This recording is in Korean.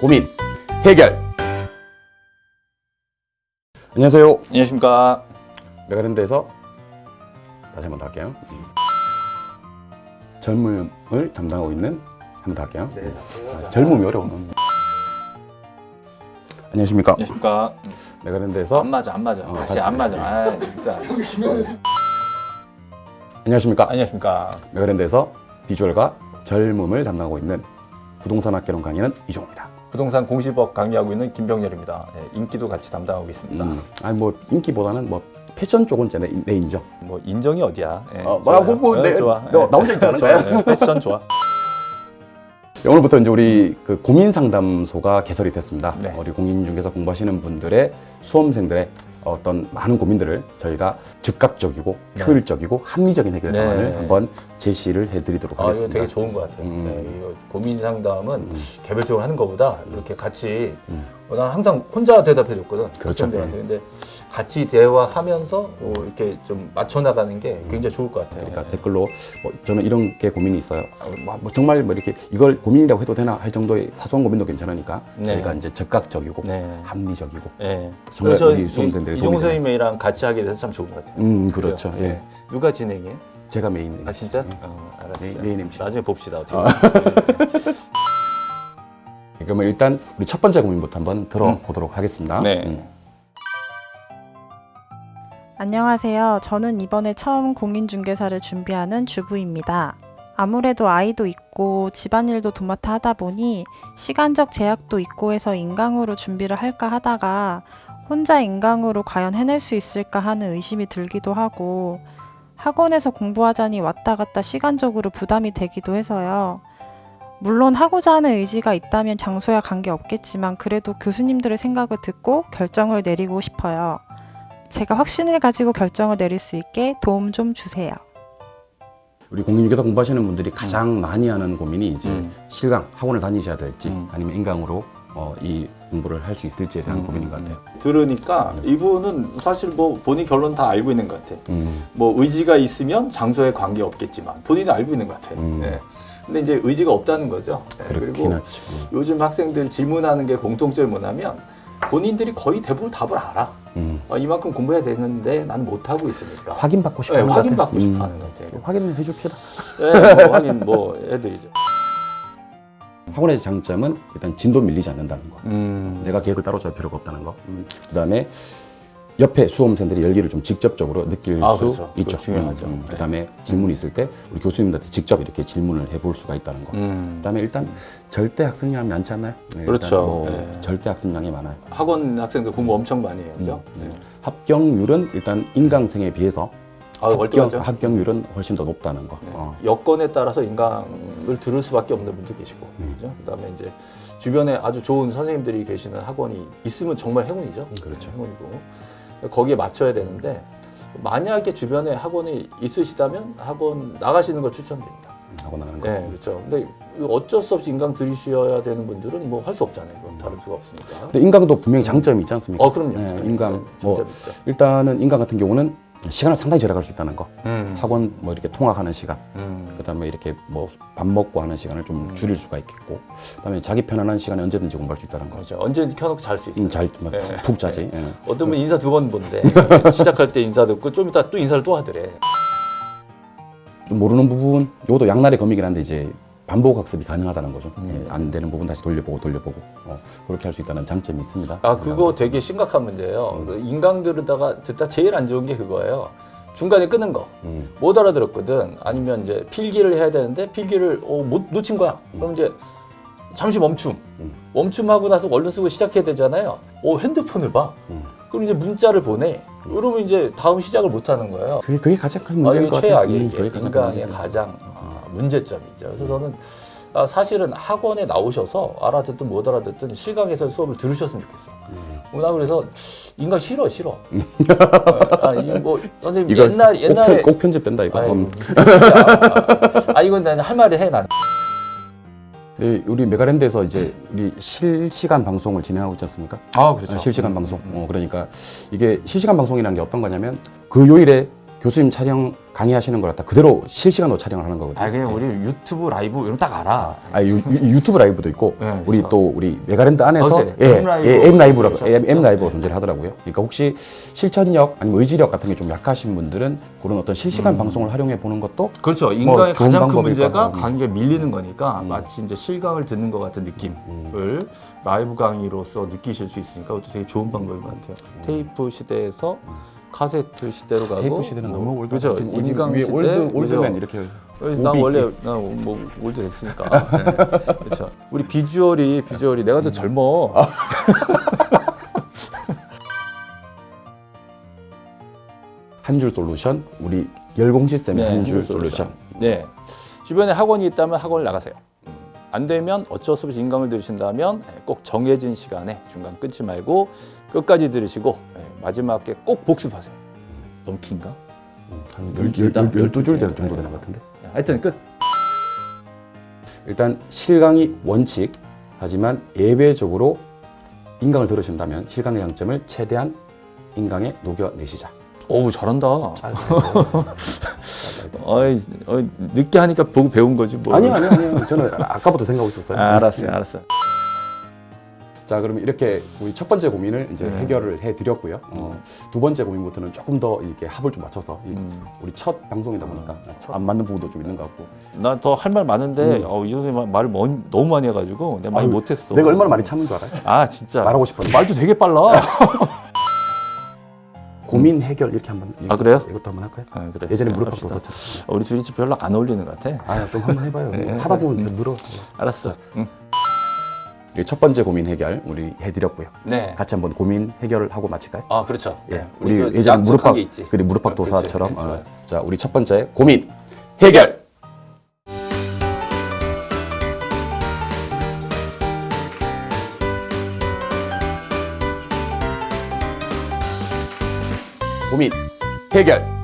고민 해결. 안녕하세요. 안녕하십니까. 메가랜드에서 다시 한번 더 할게요. 젊음을 담당하고 있는 한번 더 할게요. 아, 젊음이 어려워. 안녕하십니까. 안녕하십니까. 메가랜드에서 안 맞아, 안 맞아. 어, 다시 다시. 안 맞아. 아, 진짜. 안녕하십니까. 안녕하십니까. 메가랜드에서 비주얼과 젊음을 담당하고 있는 부동산 학개론 강의는 이종호입니다. 부동산 공시법 강의하고 있는 김병렬입니다. 예, 인기도 같이 담당하고 있습니다. 음, 아니 뭐 인기보다는 뭐 패션 쪽은 제 내, 내 인정. 뭐 인정이 어디야? 예, 어, 좋아요. 뭐, 뭐, 어, 내- 좋아. 너- 예. 나 혼자 있지 좋아. 예, 패션 좋아. 오늘부터 이제 우리 그 고민 상담소가 개설이 됐습니다. 네. 우리 공인중개사 공부하시는 분들의 수험생들의 어떤 많은 고민들을 저희가 즉각적이고 네. 효율적이고 합리적인 해결 네. 방안을 한번 제시를 해드리도록 아, 하겠습니다. 되게 좋은 것 같아요. 음. 예, 이거 고민 상담은 개별적으로 하는 것보다 이렇게 같이 음. 어, 난 항상 혼자 대답해 줬거든. 그렇죠. 학생들한테. 근데 같이 대화하면서 어, 이렇게 좀 맞춰 나가는 게 굉장히 좋을 것 같아요. 그러니까 댓글로 뭐 저는 이런 게 고민이 있어요. 어, 뭐, 뭐 정말 뭐 이렇게 이걸 고민이라고 해도 되나 할 정도의 사소한 고민도 괜찮으니까 네. 저희가 이제 적극적이고 네. 합리적이고 예. 정말 우리 이- 수험생들의 이종호 도움이 선생님이랑 같이 하게 돼서 참 좋은 것 같아요. 음 그렇죠. 그죠? 예. 누가 진행해? 제가 메인. 아 진짜? 예. 어, 알았어. main- main MC. 나중에 봅시다. 어떻게. 아. 그러면 일단 우리 첫 번째 고민부터 한번 들어보도록 하겠습니다. 네. 음. 안녕하세요. 저는 이번에 처음 공인중개사를 준비하는 주부입니다. 아무래도 아이도 있고 집안일도 도맡아 하다 보니 시간적 제약도 있고 해서 인강으로 준비를 할까 하다가 혼자 인강으로 과연 해낼 수 있을까 하는 의심이 들기도 하고 학원에서 공부하자니 왔다 갔다 시간적으로 부담이 되기도 해서요. 물론 하고자 하는 의지가 있다면 장소야 관계 없겠지만 그래도 교수님들의 생각을 듣고 결정을 내리고 싶어요. 제가 확신을 가지고 결정을 내릴 수 있게 도움 좀 주세요. 우리 공인중개사 공부하시는 분들이 가장 많이 하는 고민이 이제 음. 실강 학원을 다니셔야 될지 음. 아니면 인강으로 어, 이 공부를 할 수 있을지에 대한 음, 고민인 것 음, 같아요. 들으니까 이분은 사실 뭐 본인 결론 다 알고 있는 것 같아. 음. 뭐 의지가 있으면 장소에 관계 없겠지만 본인도 알고 있는 것 같아. 음. 예. 근데 이제 의지가 없다는 거죠. 예, 그렇긴 그리고 하죠. 음. 요즘 학생들 질문하는 게 공통점이 뭐냐면 본인들이 거의 대부분 답을 알아. 음. 어, 이만큼 공부해야 되는데 나는 못 하고 있으니까. 확인받고 싶어 예, 하는 것 같아요. 확인받고 싶어 음. 하는 것 같아요. 확인해 줍시다. 예, 뭐 확인 뭐 해드리죠. 학원의 장점은 일단 진도 밀리지 않는다는 거. 음. 내가 계획을 따로 짤 필요가 없다는 거. 그 다음에 옆에 수험생들이 열기를 좀 직접적으로 느낄 아, 수 그렇죠. 있죠. 중요하죠. 음, 음. 네. 그다음에 질문이 있을 때 우리 교수님들한테 직접 이렇게 질문을 해볼 수가 있다는 거. 음. 그다음에 일단 절대 학습량이 많지 않나요? 네, 그렇죠. 뭐 네. 절대 학습량이 많아요. 학원 학생들 공부 엄청 많이 해요, 그죠? 음, 네. 합격률은 일단 인강생에 비해서 아, 합격. 합격률은 훨씬 더 높다는 거. 네. 어. 여건에 따라서 인강을 들을 수밖에 없는 분도 계시고, 음. 그죠? 그다음에 이제 주변에 아주 좋은 선생님들이 계시는 학원이 있으면 정말 행운이죠. 그렇죠. 네, 행운이고 거기에 맞춰야 되는데 만약에 주변에 학원이 있으시다면 학원 나가시는 걸 추천드립니다. 하고 나가는 거. 네, 그렇죠. 근데 어쩔 수 없이 인강 들으셔야 되는 분들은 뭐 할 수 없잖아요. 그건 다를 수가 없으니까. 근데 인강도 분명히 장점이 있지 않습니까? 어, 그럼요. 네, 네, 인강 네, 뭐. 일단은 인강 같은 경우는 시간을 상당히 절약할 수 있다는 거. 음. 학원 뭐 이렇게 통학하는 시간, 음. 그다음에 이렇게 뭐 밥 먹고 하는 시간을 좀 줄일 수가 있겠고, 그다음에 자기 편안한 시간에 언제든지 공부할 수 있다는 거. 그렇죠. 언제든지 켜놓고 잘 수 있어요. 음, 잘푹 네. 푹 자지. 예. 어떤 분 인사 두 번 본대. 시작할 때 인사 듣고 좀 이따 또 인사를 또 하더래. 좀 모르는 부분, 이것도 양날의 검이긴 한데 이제 반복 학습이 가능하다는 거죠. 음. 예, 안 되는 부분 다시 돌려보고 돌려보고 어, 그렇게 할 수 있다는 장점이 있습니다. 아 그거 되게 심각한 문제예요. 그 인강 들으다가 듣다 제일 안 좋은 게 그거예요. 중간에 끊는 거. 음, 못 알아들었거든. 아니면 이제 필기를 해야 되는데 필기를 어, 못 놓친 거야. 그럼 이제 잠시 멈춤. 음. 멈춤하고 나서 얼른 쓰고 시작해야 되잖아요. 어, 핸드폰을 봐. 음. 그럼 이제 문자를 보내. 그러면 이제 다음 시작을 못 하는 거예요. 그게, 그게 가장 큰 아, 문제인 이게 것 같아요. 최악이에요. 음, 그게 가장 아, 문제점이죠. 그래서 저는 아, 사실은 학원에 나오셔서 알아듣든 못 알아듣든 실강에서 수업을 들으셨으면 좋겠어. 음. 나 그래서 인강 싫어 싫어. 아, 이뭐 선생님 이거 옛날 꼭, 옛날에 편, 꼭 편 집된다 이거. 아이, 음. 무슨 소리야. 아 이건 나는 할 말을 해 난. 네, 우리 메가랜드에서 이제 우리 실시간 방송을 진행하고 있지 않습니까? 아 그렇죠. 아, 실시간 방송. 어, 그러니까 이게 실시간 방송이라는 게 어떤 거냐면 그 요일에 교수님 촬영 강의하시는 걸 갖다 그대로 실시간으로 촬영을 하는 거거든요. 아 그냥 우리 유튜브 라이브 이런 딱 알아. 아, 유, 튜브 라이브도 있고 네, 우리. 또 우리 메가랜드 안에서 예, M 라이브 예, M 라이브라고? M, M 라이브가 네. 존재를 하더라고요. 그러니까 혹시 실천력 아니면 의지력 같은 게 좀 약하신 분들은 그런 어떤 실시간 방송을 활용해 보는 것도 그렇죠. 인간의 좋은 가장 큰 문제가. 강의가 밀리는 거니까 음. 마치 이제 실강을 듣는 것 같은 느낌을 라이브 강의로서 느끼실 수 있으니까 그것도 되게 좋은 방법인 것 같아요. 테이프 시대에서 카세트 시대로 가고 음. 테이프 시대는 너무 old 그죠. 인강 시대 old old man? 이렇게 난. 원래 난 뭐 old 됐으니까 네. 그렇죠. 우리 비주얼이 비주얼이 내가 더 젊어. 한줄 솔루션 우리 열공 시스템의 네, 한줄 한줄 솔루션. 네. 주변에 학원이 있다면 학원을 나가세요. 안 되면 어쩔 수 없이 인강을 들으신다면 예, 꼭 정해진 시간에 중간 끊지 말고 끝까지 들으시고 예, 마지막에 꼭 복습하세요. 너무 긴가? 한좀 열- 길다. 열- 열두 줄 네. 정도 되는 것 같은데. 하여튼 끝. 일단 실강이 원칙 하지만 예외적으로 인강을 들으신다면 실강의 장점을 최대한 인강에 녹여내시자. 어우 잘한다. 어이, 어이, 늦게 하니까 보고 배운 거지 뭐. 아니요 아니요 아니요 저는 아까부터 생각하고 있었어요. 아, 알았어요, 알았어요. 자 그러면 이렇게 우리 첫 번째 고민을 이제 네. 해결을 해드렸고요. 어, 두 번째 고민부터는 조금 더 이렇게 합을 좀 맞춰서 이 음. 우리 첫 방송이다 보니까 안 맞는 부분도 좀 있는 것 같고. 나 더 할 말 많은데 음. 어, 이 선생님 말을 먼- 너무 많이 해가지고 내가 많이 아유, 못했어. 내가 얼마나 많이 참은 줄 알아요? 아 진짜 말하고 싶었는데. 말도 되게 빨라. 고민 해결 이렇게 한번 아, 그래요? 이것도 한번 할까요? 아, 그래. 예전에 네, 무릎팍 합시다. 도서처럼. 우리 둘이 별로 안 어울리는 것 같아. 아좀 한번 해봐요. 네, 하다 보면 음. 좀 늘어. 알았어. 응. 첫 번째 고민 해결 우리 해드렸고요. 네. 같이 한번 고민 해결을 하고 마칠까요? 아 그렇죠. 예, 우리 우리 약속한 무릎팍. 그리 무릎팍 아. 도사처럼. 네, 어, 좋아요. 자 우리 첫 번째 고민 해결. 고민 해결.